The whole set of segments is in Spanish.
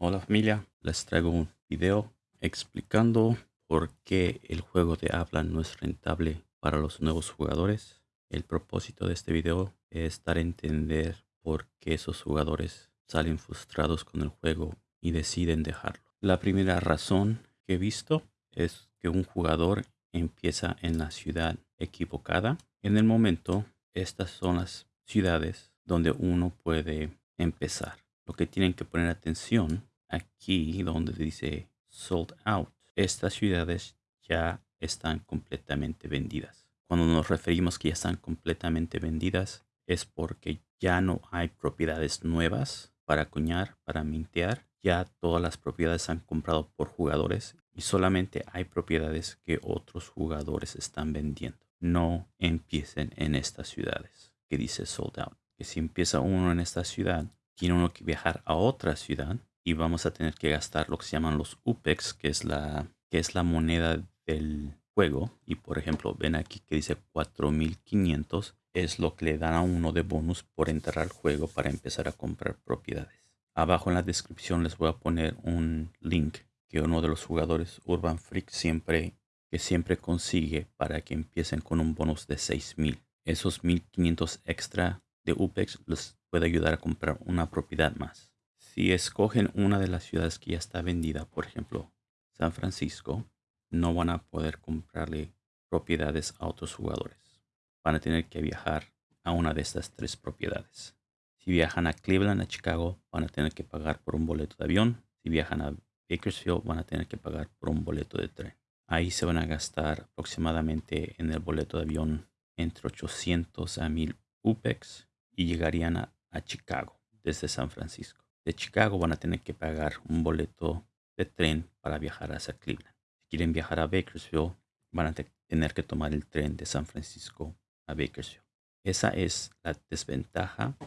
Hola familia, les traigo un video explicando por qué el juego de habla no es rentable para los nuevos jugadores. El propósito de este video es dar a entender por qué esos jugadores salen frustrados con el juego y deciden dejarlo. La primera razón que he visto es que un jugador empieza en la ciudad equivocada. En el momento, estas son las ciudades donde uno puede empezar. Lo que tienen que poner atención aquí donde dice sold out. Estas ciudades ya están completamente vendidas. Cuando nos referimos que ya están completamente vendidas es porque ya no hay propiedades nuevas para acuñar, para mintear. Ya todas las propiedades han comprado por jugadores y solamente hay propiedades que otros jugadores están vendiendo. No empiecen en estas ciudades que dice sold out. Que si empieza uno en esta ciudad, tiene uno que viajar a otra ciudad y vamos a tener que gastar lo que se llaman los UPEX, que es la, que es la moneda del juego. Y por ejemplo, ven aquí que dice 4500 es lo que le dan a uno de bonus por entrar al juego para empezar a comprar propiedades. Abajo en la descripción les voy a poner un link que uno de los jugadores Urban Freak siempre que siempre consigue para que empiecen con un bonus de 6000. Esos 1500 extra de UPEX les puede ayudar a comprar una propiedad más. Si escogen una de las ciudades que ya está vendida, por ejemplo, San Francisco, no van a poder comprarle propiedades a otros jugadores. Van a tener que viajar a una de estas tres propiedades. Si viajan a Cleveland, a Chicago, van a tener que pagar por un boleto de avión. Si viajan a Bakersfield, van a tener que pagar por un boleto de tren. Ahí se van a gastar aproximadamente en el boleto de avión entre 800 a 1000 UPEX y llegarían a, a Chicago desde San Francisco de Chicago van a tener que pagar un boleto de tren para viajar hacia Cleveland. Si quieren viajar a Bakersfield, van a tener que tomar el tren de San Francisco a Bakersfield. Esa es la desventaja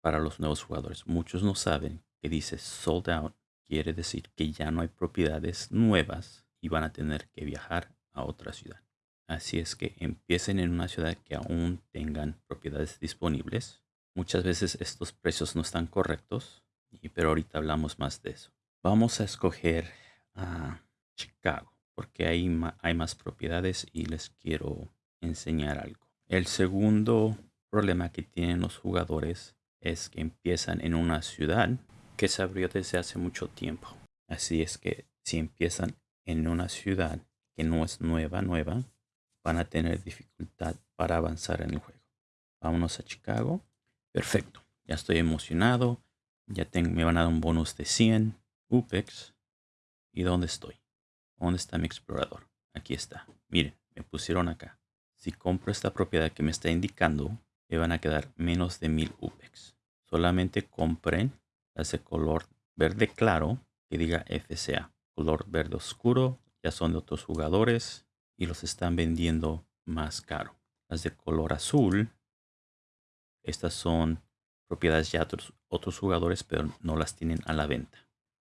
para los nuevos jugadores. Muchos no saben que dice sold out quiere decir que ya no hay propiedades nuevas y van a tener que viajar a otra ciudad. Así es que empiecen en una ciudad que aún tengan propiedades disponibles. Muchas veces estos precios no están correctos pero ahorita hablamos más de eso. Vamos a escoger a Chicago porque ahí hay más propiedades y les quiero enseñar algo. El segundo problema que tienen los jugadores es que empiezan en una ciudad que se abrió desde hace mucho tiempo. Así es que si empiezan en una ciudad que no es nueva, nueva, van a tener dificultad para avanzar en el juego. Vámonos a Chicago. Perfecto. Ya estoy emocionado. Ya tengo, me van a dar un bonus de 100 UPEX. ¿Y dónde estoy? ¿Dónde está mi explorador? Aquí está. Miren, me pusieron acá. Si compro esta propiedad que me está indicando, me van a quedar menos de 1000 UPEX. Solamente compren de color verde claro que diga FCA. Color verde oscuro ya son de otros jugadores y los están vendiendo más caro. Las de color azul, estas son propiedades ya otros, otros jugadores, pero no las tienen a la venta.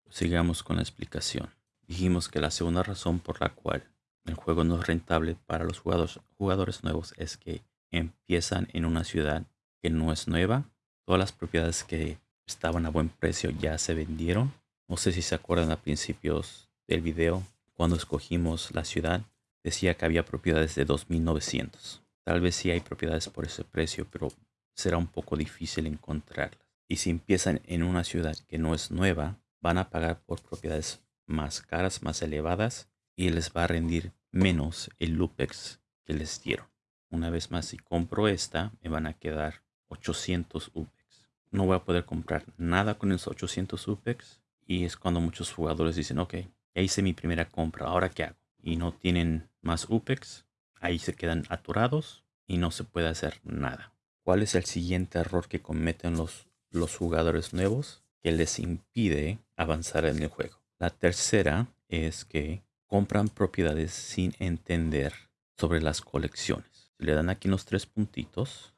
Sigamos con la explicación. Dijimos que la segunda razón por la cual el juego no es rentable para los jugadores, jugadores nuevos es que empiezan en una ciudad que no es nueva. Todas las propiedades que estaban a buen precio ya se vendieron. No sé si se acuerdan a principios del video, cuando escogimos la ciudad, decía que había propiedades de 2.900. Tal vez sí hay propiedades por ese precio, pero será un poco difícil encontrarlas. Y si empiezan en una ciudad que no es nueva, van a pagar por propiedades más caras, más elevadas y les va a rendir menos el Lupex que les dieron. Una vez más, si compro esta, me van a quedar 800 UPEX. No voy a poder comprar nada con esos 800 UPEX y es cuando muchos jugadores dicen, ok, ya hice mi primera compra, ¿ahora qué hago? Y no tienen más UPEX, ahí se quedan atorados y no se puede hacer nada. ¿Cuál es el siguiente error que cometen los, los jugadores nuevos que les impide avanzar en el juego? La tercera es que compran propiedades sin entender sobre las colecciones. le dan aquí los tres puntitos,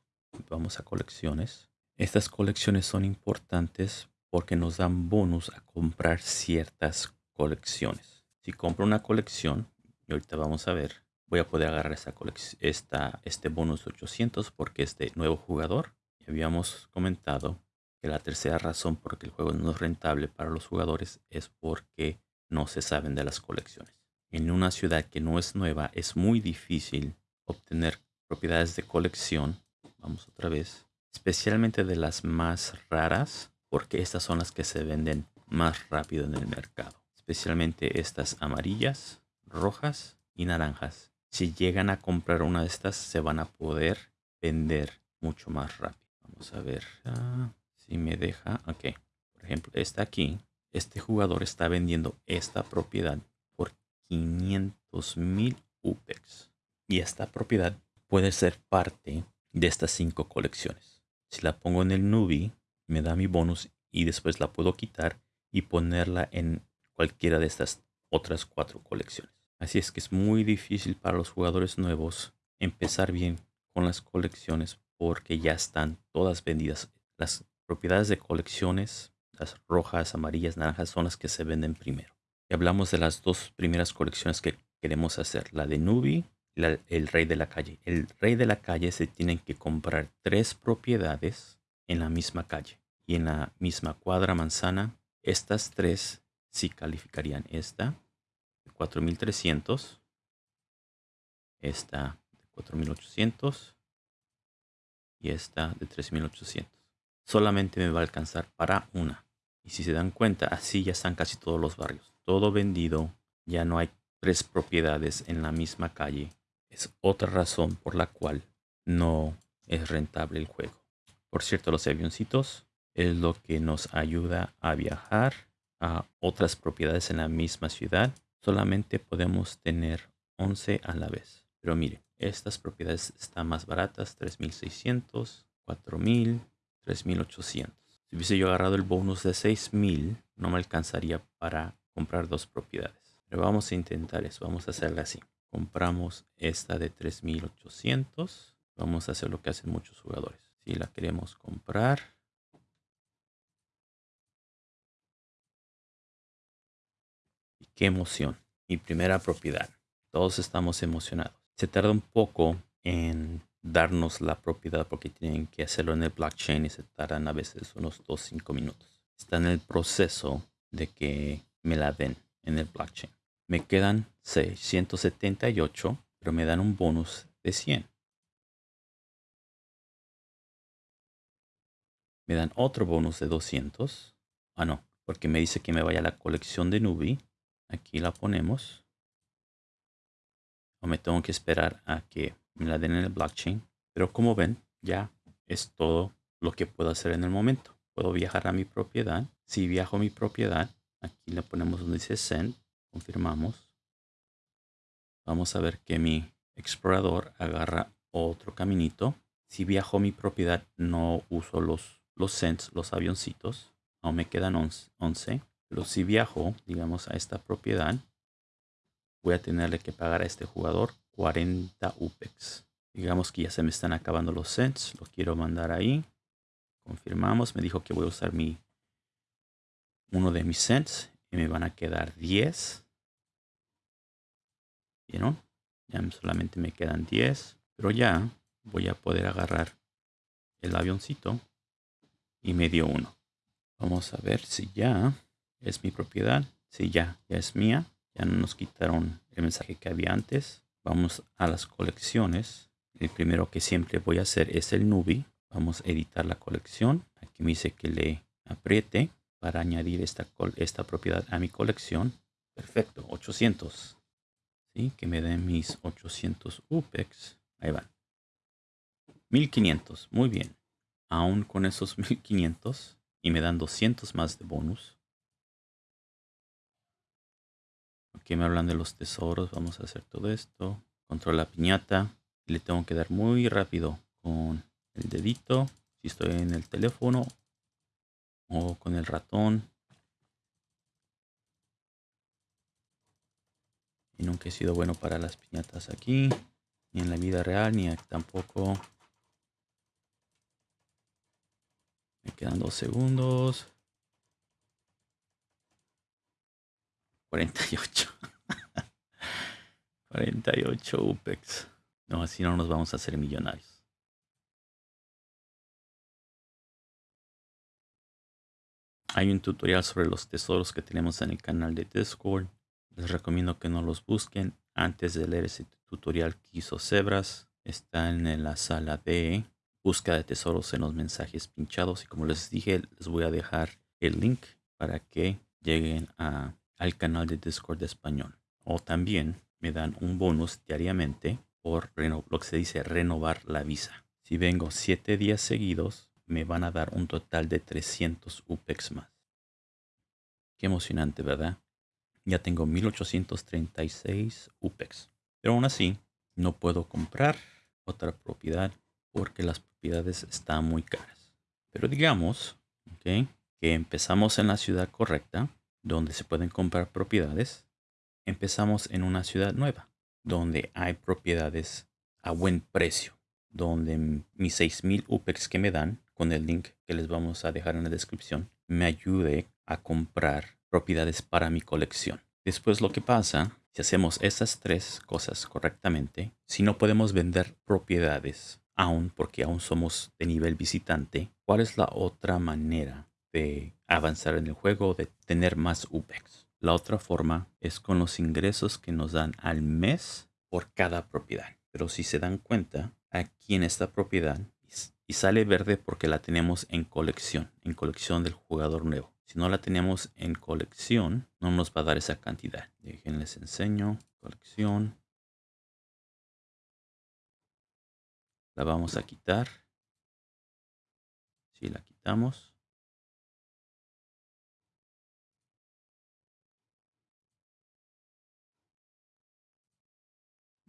vamos a colecciones. Estas colecciones son importantes porque nos dan bonus a comprar ciertas colecciones. Si compro una colección, y ahorita vamos a ver, voy a poder agarrar esta, esta, este bonus 800 porque es de nuevo jugador. Habíamos comentado que la tercera razón por que el juego no es rentable para los jugadores es porque no se saben de las colecciones. En una ciudad que no es nueva es muy difícil obtener propiedades de colección. Vamos otra vez. Especialmente de las más raras porque estas son las que se venden más rápido en el mercado. Especialmente estas amarillas, rojas y naranjas. Si llegan a comprar una de estas se van a poder vender mucho más rápido. Vamos a ver ah, si me deja. Ok. Por ejemplo, esta aquí. Este jugador está vendiendo esta propiedad por 500 mil UPEX. Y esta propiedad puede ser parte de estas cinco colecciones. Si la pongo en el Nubi, me da mi bonus y después la puedo quitar y ponerla en cualquiera de estas otras cuatro colecciones. Así es que es muy difícil para los jugadores nuevos empezar bien con las colecciones porque ya están todas vendidas. Las propiedades de colecciones, las rojas, amarillas, naranjas, son las que se venden primero. Y hablamos de las dos primeras colecciones que queremos hacer, la de Nubi y el Rey de la Calle. El Rey de la Calle se tienen que comprar tres propiedades en la misma calle y en la misma cuadra manzana. Estas tres sí calificarían esta de 4300, esta de 4800 y esta de 3800. Solamente me va a alcanzar para una. Y si se dan cuenta, así ya están casi todos los barrios. Todo vendido. Ya no hay tres propiedades en la misma calle. Es otra razón por la cual no es rentable el juego. Por cierto, los avioncitos es lo que nos ayuda a viajar a otras propiedades en la misma ciudad. Solamente podemos tener 11 a la vez. Pero mire, estas propiedades están más baratas, 3600, 4000, 3800. Si hubiese yo agarrado el bonus de 6000, no me alcanzaría para comprar dos propiedades. Pero vamos a intentar eso, vamos a hacerla así. Compramos esta de 3800. Vamos a hacer lo que hacen muchos jugadores. Si la queremos comprar, qué emoción. Mi primera propiedad. Todos estamos emocionados se tarda un poco en darnos la propiedad porque tienen que hacerlo en el blockchain y se tardan a veces unos 2-5 minutos. Está en el proceso de que me la den en el blockchain. Me quedan 678, pero me dan un bonus de 100. Me dan otro bonus de 200. Ah, no, porque me dice que me vaya a la colección de Nubi. Aquí la ponemos o me tengo que esperar a que me la den en el blockchain. Pero como ven, ya es todo lo que puedo hacer en el momento. Puedo viajar a mi propiedad. Si viajo a mi propiedad, aquí le ponemos donde dice send, confirmamos. Vamos a ver que mi explorador agarra otro caminito. Si viajo a mi propiedad, no uso los, los sends, los avioncitos. No me quedan 11. Pero si viajo, digamos, a esta propiedad, voy a tenerle que pagar a este jugador 40 UPEX. Digamos que ya se me están acabando los cents. Lo quiero mandar ahí. Confirmamos. Me dijo que voy a usar mi uno de mis cents. Y me van a quedar 10. ¿Vieron? Ya solamente me quedan 10. Pero ya voy a poder agarrar el avioncito. Y me dio uno. Vamos a ver si ya es mi propiedad. Si ya, ya es mía. Ya no nos quitaron el mensaje que había antes. Vamos a las colecciones. El primero que siempre voy a hacer es el Nubi. Vamos a editar la colección. Aquí me dice que le apriete para añadir esta, esta propiedad a mi colección. Perfecto, 800. ¿Sí? Que me den mis 800 UPEX. Ahí van. 1500, muy bien. Aún con esos 1500 y me dan 200 más de bonus. Aquí me hablan de los tesoros. Vamos a hacer todo esto. Control la piñata. le tengo que dar muy rápido con el dedito. Si estoy en el teléfono. O con el ratón. Y nunca he sido bueno para las piñatas aquí. Ni en la vida real, ni tampoco. Me quedan dos segundos. 48. 48 UPEX. No, así no nos vamos a hacer millonarios. Hay un tutorial sobre los tesoros que tenemos en el canal de Discord. Les recomiendo que no los busquen antes de leer ese tutorial que hizo. Está en la sala de búsqueda de tesoros en los mensajes pinchados. Y como les dije, les voy a dejar el link para que lleguen a, al canal de Discord español. O también me dan un bonus diariamente por lo que se dice renovar la visa. Si vengo 7 días seguidos, me van a dar un total de 300 UPEX más. Qué emocionante, ¿verdad? Ya tengo 1836 UPEX. Pero aún así, no puedo comprar otra propiedad porque las propiedades están muy caras. Pero digamos que empezamos en la ciudad correcta, donde se pueden comprar propiedades. Empezamos en una ciudad nueva, donde hay propiedades a buen precio, donde mis 6000 UPEX que me dan, con el link que les vamos a dejar en la descripción, me ayude a comprar propiedades para mi colección. Después lo que pasa, si hacemos esas tres cosas correctamente, si no podemos vender propiedades aún porque aún somos de nivel visitante, ¿cuál es la otra manera de avanzar en el juego, de tener más UPEX? La otra forma es con los ingresos que nos dan al mes por cada propiedad. Pero si se dan cuenta, aquí en esta propiedad, y sale verde porque la tenemos en colección, en colección del jugador nuevo. Si no la tenemos en colección, no nos va a dar esa cantidad. Déjenles enseño. Colección. La vamos a quitar. Si la quitamos.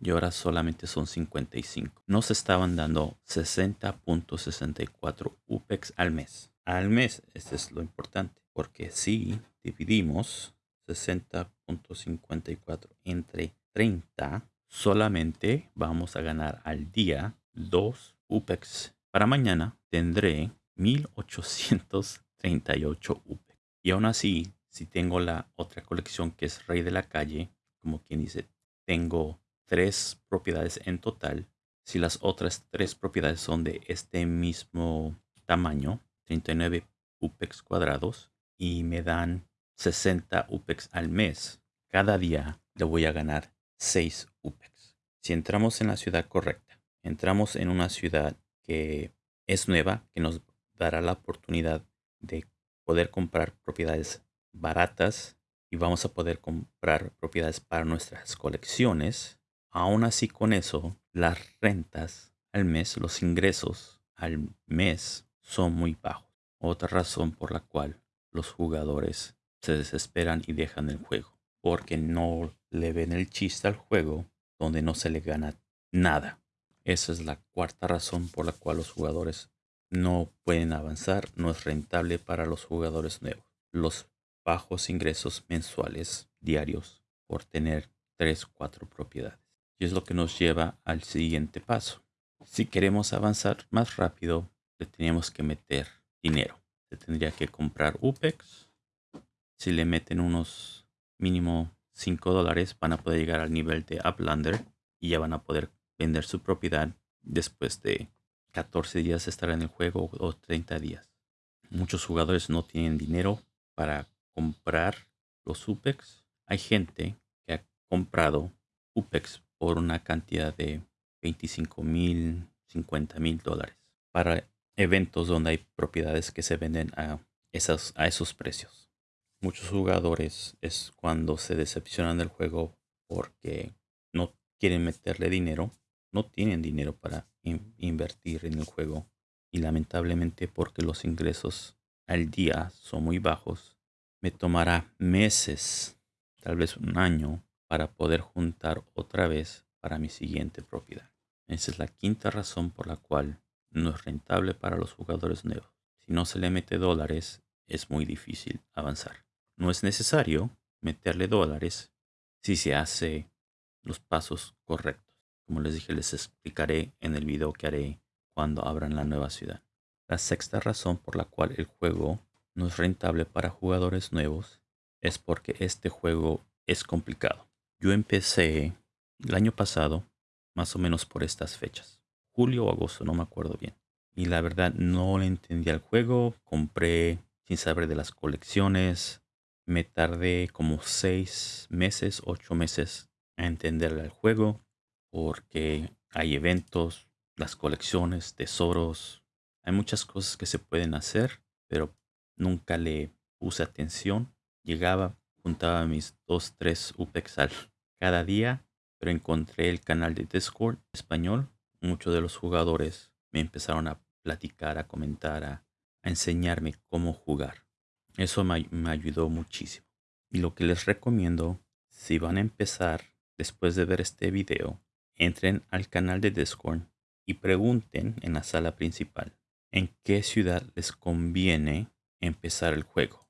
Y ahora solamente son 55. Nos estaban dando 60.64 UPEX al mes. Al mes, este es lo importante. Porque si dividimos 60.54 entre 30, solamente vamos a ganar al día 2 UPEX. Para mañana tendré 1838 UPEX. Y aún así, si tengo la otra colección que es Rey de la Calle, como quien dice, tengo tres propiedades en total. Si las otras tres propiedades son de este mismo tamaño, 39 UPEX cuadrados, y me dan 60 UPEX al mes, cada día le voy a ganar 6 UPEX. Si entramos en la ciudad correcta, entramos en una ciudad que es nueva, que nos dará la oportunidad de poder comprar propiedades baratas y vamos a poder comprar propiedades para nuestras colecciones. Aún así con eso, las rentas al mes, los ingresos al mes son muy bajos. Otra razón por la cual los jugadores se desesperan y dejan el juego. Porque no le ven el chiste al juego donde no se le gana nada. Esa es la cuarta razón por la cual los jugadores no pueden avanzar. No es rentable para los jugadores nuevos. Los bajos ingresos mensuales diarios por tener 3 4 propiedades. Y es lo que nos lleva al siguiente paso. Si queremos avanzar más rápido, le tenemos que meter dinero. Se tendría que comprar UPEX. Si le meten unos mínimo 5 dólares, van a poder llegar al nivel de Uplander y ya van a poder vender su propiedad después de 14 días estar en el juego o 30 días. Muchos jugadores no tienen dinero para comprar los UPEX. Hay gente que ha comprado UPEX por una cantidad de 25 mil, 50 mil dólares para eventos donde hay propiedades que se venden a, esas, a esos precios. Muchos jugadores es cuando se decepcionan del juego porque no quieren meterle dinero no tienen dinero para invertir en el juego y lamentablemente porque los ingresos al día son muy bajos, me tomará meses, tal vez un año, para poder juntar otra vez para mi siguiente propiedad. Esa es la quinta razón por la cual no es rentable para los jugadores nuevos. Si no se le mete dólares, es muy difícil avanzar. No es necesario meterle dólares si se hace los pasos correctos. Como les dije, les explicaré en el video que haré cuando abran la nueva ciudad. La sexta razón por la cual el juego no es rentable para jugadores nuevos es porque este juego es complicado. Yo empecé el año pasado, más o menos por estas fechas. Julio o agosto, no me acuerdo bien. Y la verdad no le entendía el juego. Compré sin saber de las colecciones. Me tardé como seis meses, ocho meses a entender el juego porque hay eventos, las colecciones, tesoros. Hay muchas cosas que se pueden hacer, pero nunca le puse atención. Llegaba, juntaba mis dos, tres UPEX cada día, pero encontré el canal de Discord español. Muchos de los jugadores me empezaron a platicar, a comentar, a, enseñarme cómo jugar. Eso me, me ayudó muchísimo. Y lo que les recomiendo, si van a empezar después de ver este video, entren al canal de Discord y pregunten en la sala principal en qué ciudad les conviene empezar el juego.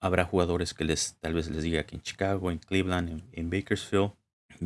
Habrá jugadores que les tal vez les diga que en Chicago, en Cleveland, en, Bakersfield,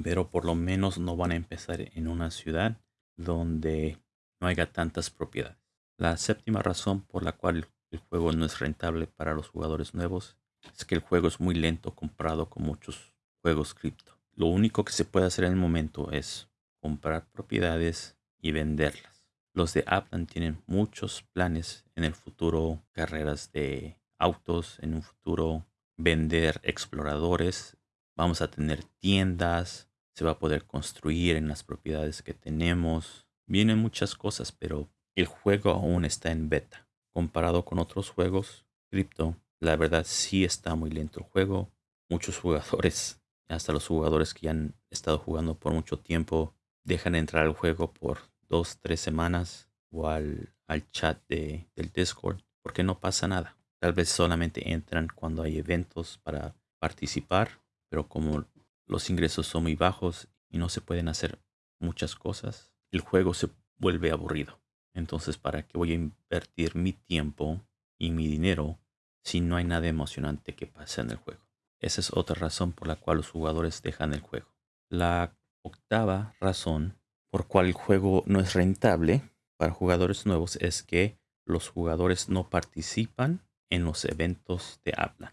pero por lo menos no van a empezar en una ciudad donde no haya tantas propiedades. La séptima razón por la cual el juego no es rentable para los jugadores nuevos es que el juego es muy lento comparado con muchos juegos cripto. Lo único que se puede hacer en el momento es comprar propiedades y venderlas. Los de Aplan tienen muchos planes en el futuro, carreras de autos, en un futuro vender exploradores, vamos a tener tiendas, se va a poder construir en las propiedades que tenemos. Vienen muchas cosas, pero el juego aún está en beta. Comparado con otros juegos, cripto, la verdad sí está muy lento el juego. Muchos jugadores, hasta los jugadores que ya han estado jugando por mucho tiempo, dejan entrar al juego por dos, tres semanas o al, al chat de, del Discord porque no pasa nada. Tal vez solamente entran cuando hay eventos para participar, pero como los ingresos son muy bajos y no se pueden hacer muchas cosas, el juego se vuelve aburrido. Entonces, ¿para qué voy a invertir mi tiempo y mi dinero si no hay nada emocionante que pase en el juego? Esa es otra razón por la cual los jugadores dejan el juego. La octava razón por cual el juego no es rentable para jugadores nuevos es que los jugadores no participan en los eventos de habla.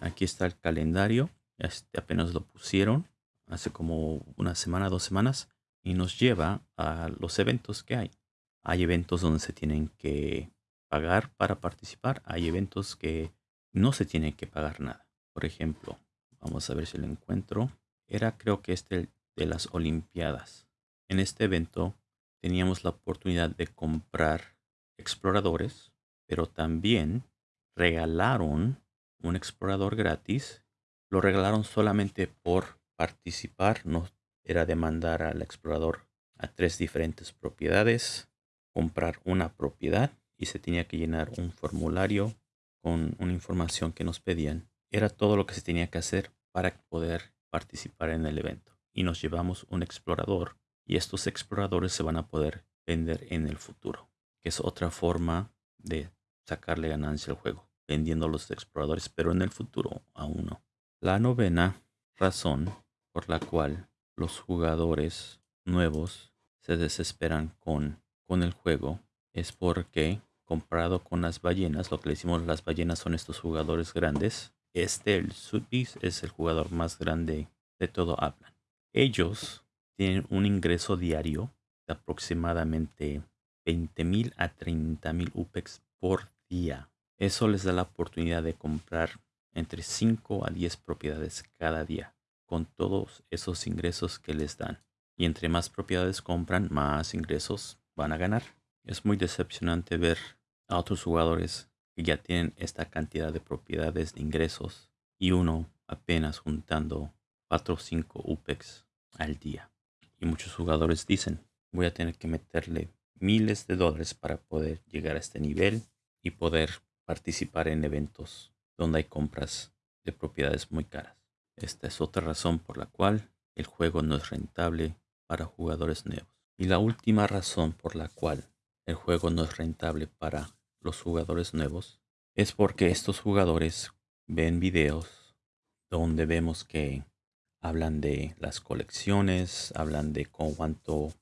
Aquí está el calendario, este apenas lo pusieron hace como una semana, dos semanas y nos lleva a los eventos que hay. Hay eventos donde se tienen que pagar para participar, hay eventos que no se tiene que pagar nada. Por ejemplo, vamos a ver si lo encuentro. Era creo que este de las Olimpiadas. En este evento teníamos la oportunidad de comprar exploradores, pero también regalaron un explorador gratis. Lo regalaron solamente por participar, no era demandar al explorador a tres diferentes propiedades, comprar una propiedad y se tenía que llenar un formulario con una información que nos pedían. Era todo lo que se tenía que hacer para poder participar en el evento y nos llevamos un explorador y estos exploradores se van a poder vender en el futuro, que es otra forma de sacarle ganancia al juego, vendiendo los exploradores, pero en el futuro aún no. La novena razón por la cual los jugadores nuevos se desesperan con, con el juego es porque comparado con las ballenas, lo que le decimos las ballenas son estos jugadores grandes. Este, el Sudbeast, es el jugador más grande de todo Aplan. Ellos tienen un ingreso diario de aproximadamente 20.000 a 30.000 UPEX por día. Eso les da la oportunidad de comprar entre 5 a 10 propiedades cada día con todos esos ingresos que les dan. Y entre más propiedades compran, más ingresos van a ganar. Es muy decepcionante ver a otros jugadores que ya tienen esta cantidad de propiedades de ingresos y uno apenas juntando 4 o 5 UPEX al día. Y muchos jugadores dicen, voy a tener que meterle miles de dólares para poder llegar a este nivel y poder participar en eventos donde hay compras de propiedades muy caras. Esta es otra razón por la cual el juego no es rentable para jugadores nuevos. Y la última razón por la cual el juego no es rentable para los jugadores nuevos es porque estos jugadores ven videos donde vemos que hablan de las colecciones, hablan de cuánto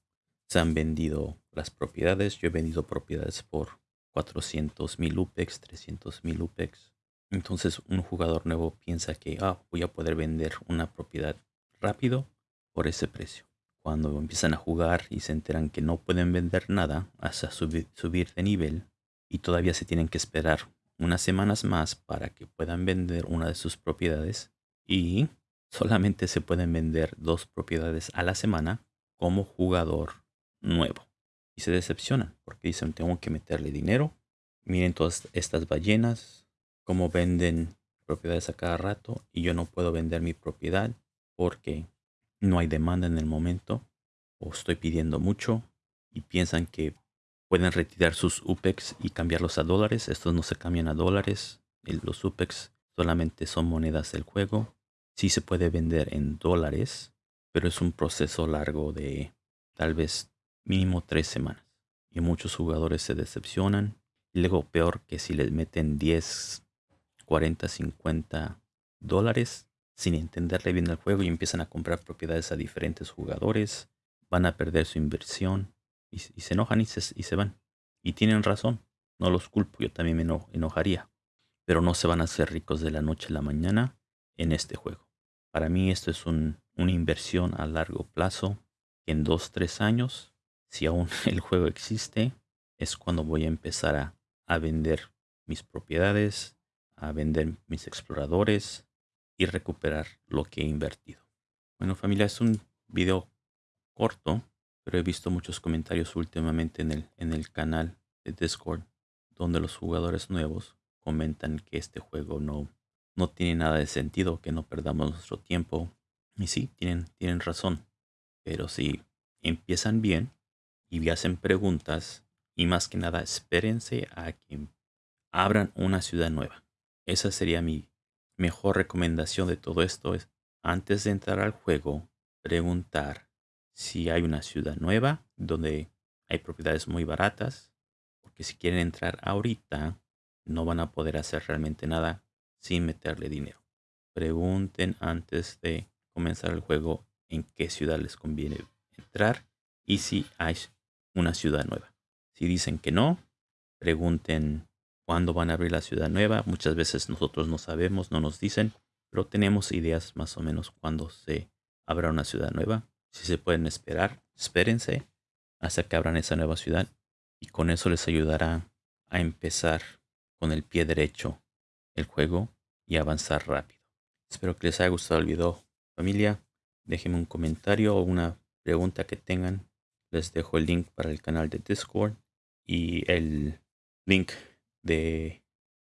se han vendido las propiedades. Yo he vendido propiedades por 400 mil UPEX, 300 mil UPEX. Entonces un jugador nuevo piensa que ah, voy a poder vender una propiedad rápido por ese precio. Cuando empiezan a jugar y se enteran que no pueden vender nada hasta subir de nivel y todavía se tienen que esperar unas semanas más para que puedan vender una de sus propiedades y solamente se pueden vender dos propiedades a la semana como jugador nuevo. Se decepcionan porque dicen tengo que meterle dinero. Miren todas estas ballenas, cómo venden propiedades a cada rato y yo no puedo vender mi propiedad porque no hay demanda en el momento o estoy pidiendo mucho y piensan que pueden retirar sus UPEX y cambiarlos a dólares. Estos no se cambian a dólares. Los UPEX solamente son monedas del juego. Sí se puede vender en dólares, pero es un proceso largo de tal vez mínimo tres semanas. Y muchos jugadores se decepcionan. Y luego peor que si les meten 10, 40, 50 dólares sin entenderle bien el juego y empiezan a comprar propiedades a diferentes jugadores, van a perder su inversión y, se enojan y se, y se, van. Y tienen razón, no los culpo, yo también me enojaría. Pero no se van a hacer ricos de la noche a la mañana en este juego. Para mí esto es una inversión a largo plazo. En dos, tres años, si aún el juego existe, es cuando voy a empezar a, a vender mis propiedades, a vender mis exploradores, y recuperar lo que he invertido. Bueno familia, es un video corto, pero he visto muchos comentarios últimamente en el, en el canal de Discord donde los jugadores nuevos comentan que este juego no, no tiene nada de sentido, que no perdamos nuestro tiempo. Y sí, tienen, tienen razón. Pero si empiezan bien y hacen preguntas y más que nada espérense a que abran una ciudad nueva. Esa sería mi, mejor recomendación de todo esto es, antes de entrar al juego, preguntar si hay una ciudad nueva donde hay propiedades muy baratas, porque si quieren entrar ahorita, no van a poder hacer realmente nada sin meterle dinero. Pregunten antes de comenzar el juego en qué ciudad les conviene entrar y si hay una ciudad nueva. Si dicen que no, pregunten cuándo van a abrir la ciudad nueva. Muchas veces nosotros no sabemos, no nos dicen, pero tenemos ideas más o menos cuándo se abra una ciudad nueva. Si se pueden esperar, espérense hasta que abran esa nueva ciudad y con eso les ayudará a empezar con el pie derecho el juego y avanzar rápido. Espero que les haya gustado el video. Familia, déjenme un comentario o una pregunta que tengan. Les dejo el link para el canal de Discord y el link de,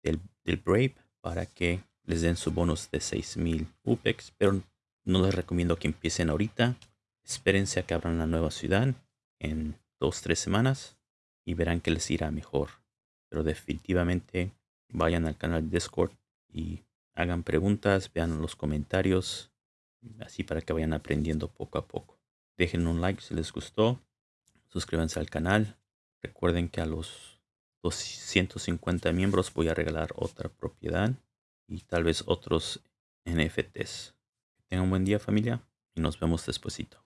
del, Brave para que les den su bonus de 6000 UPEX, pero no les recomiendo que empiecen ahorita. Espérense a que abran la nueva ciudad en dos, tres semanas y verán que les irá mejor. Pero definitivamente vayan al canal de Discord y hagan preguntas, vean los comentarios, así para que vayan aprendiendo poco a poco. Dejen un like si les gustó, suscríbanse al canal. Recuerden que a los 250 miembros voy a regalar otra propiedad y tal vez otros NFTs. Tengan un buen día familia y nos vemos despuesito.